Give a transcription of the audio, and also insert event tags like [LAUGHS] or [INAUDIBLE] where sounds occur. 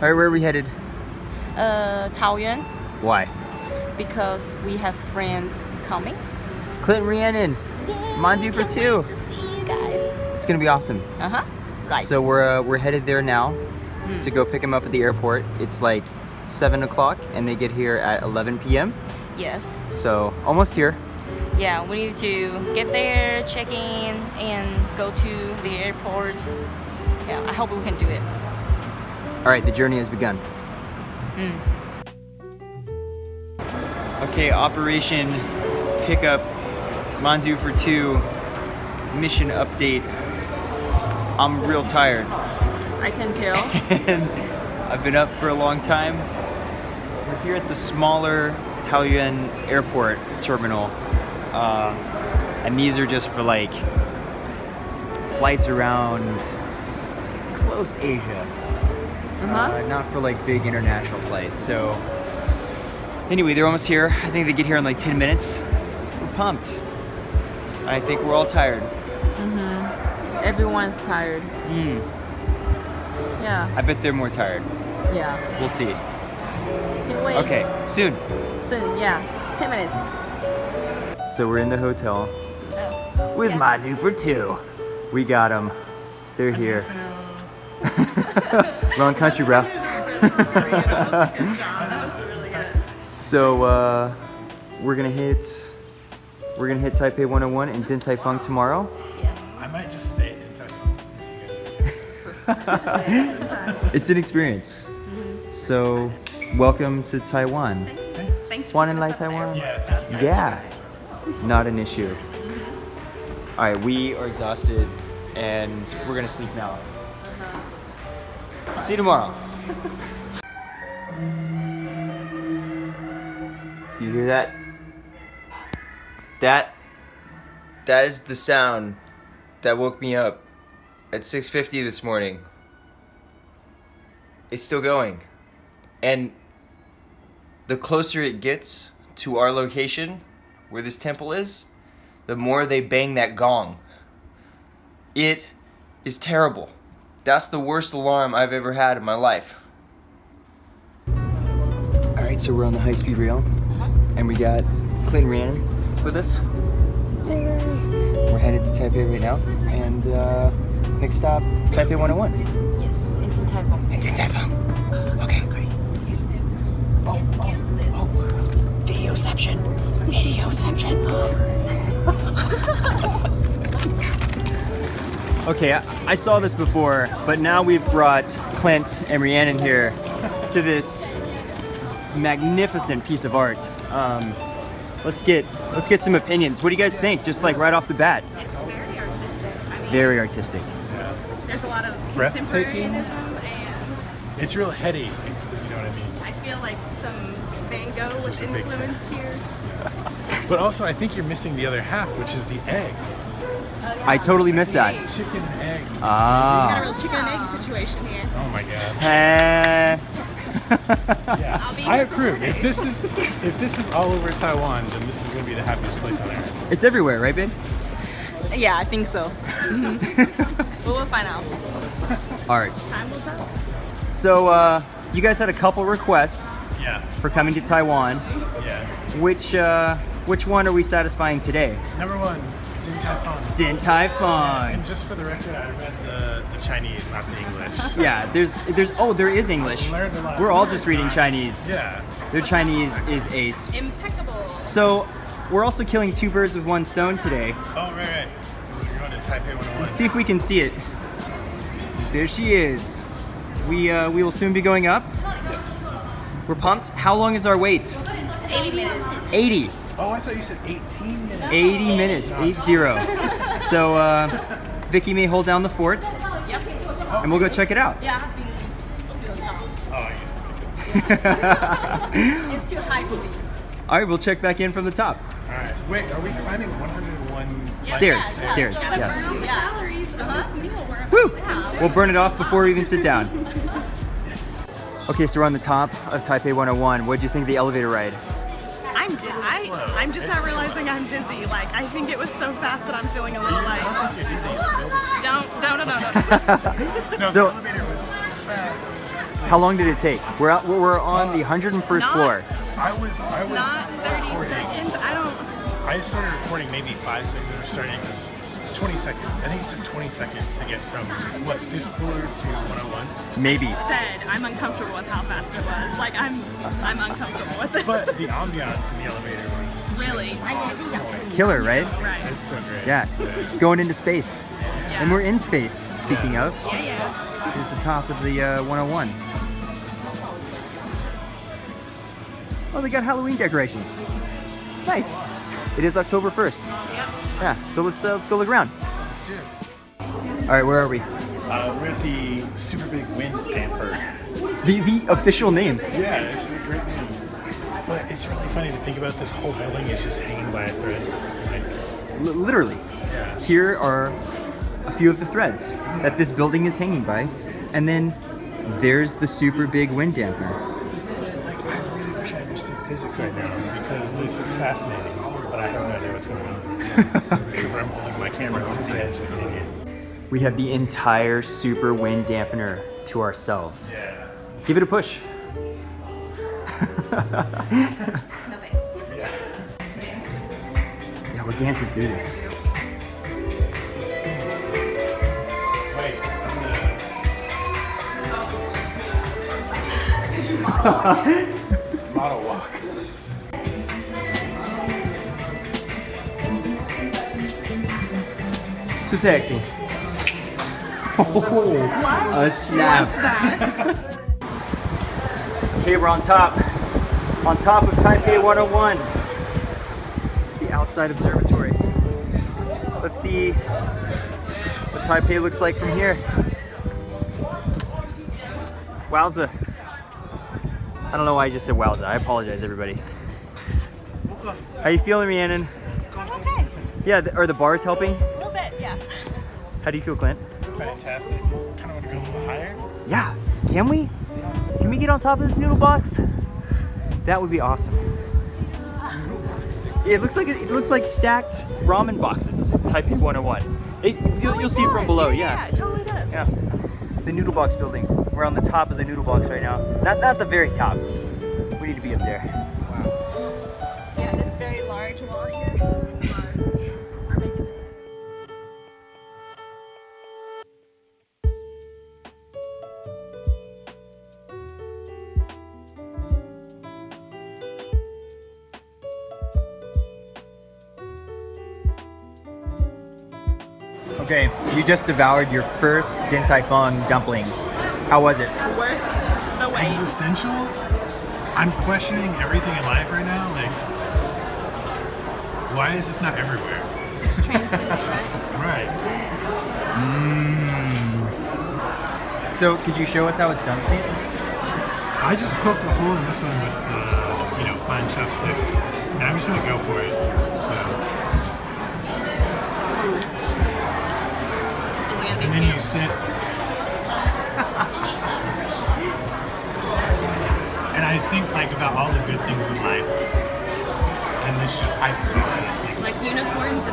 All right, where are we headed? Uh, Taoyuan Why? because we have friends coming. Clinton Rhiannon. Mandu for Can't two. to see you guys. It's gonna be awesome. Uh huh. Right. So we're uh, we're headed there now Mm. to go pick him up at the airport. It's like seven o'clock, and they get here at 11 p.m. yes. So almost here. Yeah, we need to get there, check in, and go to the airport. Yeah, I hope we can do it. All right, the journey has begun. Mm. Okay, Operation Pickup Mandu for two mission update. I'm real tired. I can tell. [LAUGHS] and I've been up for a long time. We're here at the smaller Taoyuan airport terminal. Uh, and these are just for like flights around close Asia. Uh-huh. Uh, not for like big international flights. So anyway, they're almost here. I think they get here in like 10 minutes. We're pumped. I think we're all tired. Mm-hmm. Everyone's tired. Mm, Yeah. I bet they're more tired. Yeah. We'll see. Okay, soon. Soon. Yeah. Ten minutes. So we're in the hotel Oh. with Yeah. Mandu for two. We got them. They're here. Wrong country, bro. so uh, we're gonna hit. We're gonna hit Taipei 101 and Din Tai Fung tomorrow. Yes. I might just stay in Taiwan if you guys are [LAUGHS] It's an experience. So, welcome to Taiwan. Thanks. Swan and Lai Taiwan. Yeah, thank you guys Yeah. for. Not an issue. All right, we are exhausted and we're gonna sleep now. See you tomorrow. You hear that? That that is the sound that woke me up at 6:50 this morning. It's still going. And the closer it gets to our location where this temple is, the more they bang that gong. It is terrible. That's the worst alarm I've ever had in my life. All right, so we're on the high speed rail, and we got Clinton Rhiannon with us. Yay. We're headed to Taipei right now, and uh, next stop, Taipei 101. Yes. Into Taipei. It's in Taipei. Okay, great. Oh, oh, oh. Videoception. Videoception. Okay, I, I saw this before, but now we've brought Clint and Rhiannon here to this magnificent piece of art. Um, let's get let's get some opinions. What do you guys think? Just like right off the bat. It's very artistic. I mean, Very artistic. there's a lot of Breathtaking. contemporaryism, and It's real heady, you know what I mean? I feel like some Van Gogh was influenced here. [LAUGHS] But also, I think you're missing the other half, which is the egg. I totally missed that. Chicken and egg. Got a Ah. real chicken and egg situation here. Oh my god. Heh. [LAUGHS] Yeah, I'll be I here approve. If this is if this is all over Taiwan, then this is gonna be the happiest place on earth. it's everywhere, right, babe? Yeah, I think so. [LAUGHS] but we'll find out. All right. Time will tell. So, uh, you guys had a couple requests Yeah, for coming to Taiwan. yeah. Which, uh, which one are we satisfying today? Number one, Din Tai Fung. Din Tai Fung. And just for the record, I read the, the Chinese, not the English. so- [LAUGHS] Yeah, there's, there's, oh, there is English. Learned a lot. We're all just reading Chinese. Yeah. Their Chinese is ace. Impeccable. So, we're also killing two birds with one stone today. Oh, right, right. We're going to Taipei 101. Let's see if we can see it. There she is. We, uh, we will soon be going up. Yes. We're pumped. How long is our wait? 80 minutes. 80. Oh, I thought you said 18 minutes. 80 minutes, 80. [LAUGHS] So uh, Vicky may hold down the fort, Yep. and we'll go check it out. Yeah, I've been to the top. Oh, I guess. [LAUGHS] It's too high for me. All right, we'll check back in from the top. All right. Wait, are we climbing 101 Stairs, stairs, yes. Yeah. Calories of Uh-huh. this meal we're about Woo! to have. We'll burn it off before we even sit down. [LAUGHS] Okay, so we're on the top of Taipei 101. What did you think of the elevator ride? I'm di- I, I'm just not realizing I'm dizzy. Like I think it was so fast that I'm feeling a little like You're dizzy. don't don't don't don't. [LAUGHS] No, So- the elevator was so fast. How long did it take? We're out, we're on the uh, 101st Not- floor. I was I was Not 30 recording. seconds. I don't. I started recording maybe five seconds after starting because 20 seconds. I think it took 20 seconds to get from what fifth floor to 101. Maybe. Said I'm uncomfortable with how fast it was. Like I'm, I'm uncomfortable with it. But the [LAUGHS] ambiance in the elevator was really, I mean, Killer, right? right? it's so great. Yeah. Going into space. Yeah. And we're in space, speaking of. Yeah, yeah. Here's the top of the uh, 101. Oh, they got Halloween decorations. Nice. It is October 1st. Yep. Yeah, so let's uh, let's go look around. Let's do it. All right, where are we? Uh, we're at the super big wind damper. The the official name. Yeah, this is a great name. But it's really funny to think about this whole building is just hanging by a thread. Like, L- literally. yeah. Here are a few of the threads that this building is hanging by, and then there's the super big wind damper. Like, I really wish I understood physics right now because this is fascinating, but I have no idea what's going on. [LAUGHS] Except for I'm holding my camera on the edge like an idiot. We have the entire super wind dampener to ourselves. Yeah. Give it a push. No thanks. Yeah. Yeah, we're dancing through this. Wait, I'm gonna. [LAUGHS] Model walk. So sexy. Oh, a snap. Okay, we're on top. On top of Taipei 101. The outside observatory. Let's see what Taipei looks like from here. Wowza. I don't know why I just said wowza. I apologize, everybody. How you feeling, Rhiannon? Okay. Yeah, th- are the bars helping? How do you feel, Clint? Fantastic. Kind of want to go a little higher. Yeah, can we? Can we get on top of this noodle box? That would be awesome. It looks like it looks like stacked ramen boxes. Taipei 101. It, oh you'll, you'll see it from below. Yeah, Yeah, it totally does. yeah. The noodle box building. We're on the top of the noodle box right now. Not not the very top. We need to be up there. Wow. Yeah, this very large wall here. Okay, you just devoured your first Din Tai Fung dumplings. How was it? Worth the wait. Existential? I'm questioning everything in life right now. Like, why is this not everywhere? It's transcending, right? Right. So, could you show us how it's done, please? I just poked a hole in this one with, uh, you know, fine chopsticks, and I'm just gonna go for it. So, sit, and I think like about all the good things in life, and this just hypes all those things. Like unicorns